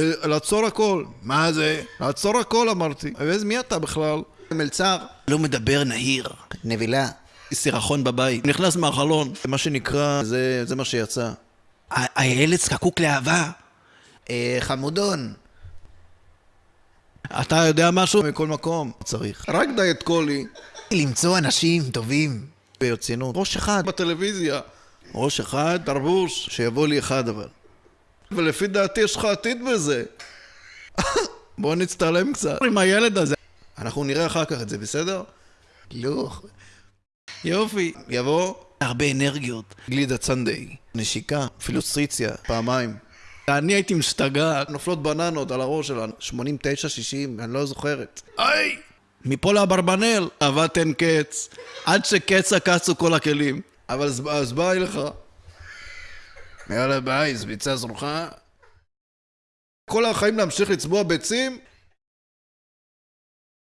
לעצור הכל. מה זה? לעצור הכל אמרתי. ואיזה מי אתה בכלל? מלצר. לא מדבר נהיר. נבילה. סירחון בבית. נכנס מהחלון. מה שנקרא, זה, זה מה שיצא. הילד זקוק לאהבה. אה, חמודון. אתה יודע משהו? מכל מקום. צריך. רק דיאט קולי. למצוא אנשים טובים. ברצינות. ראש אחד בטלוויזיה. ראש אחד, תרבוש, שיבוא לי אחד אבל. ולפי דעתי יש לך עתיד בזה. בוא נצטלם קצת עם הילד הזה. אנחנו נראה אחר כך את זה, בסדר? לא. יופי. יבוא הרבה אנרגיות. גלידה צנדיי, נשיקה, פילוסטריציה, פעמיים. אני הייתי משתגע, נופלות בננות על הראש שלנו. 89, 60, אני לא זוכרת. היי! מפה לאברבנל, אהבת אין קץ. עד שקץ עקצו כל הכלים. אבל אז, ביי לך. יאללה ביי, זביצה זרוחה. כל החיים להמשיך לצבוע ביצים?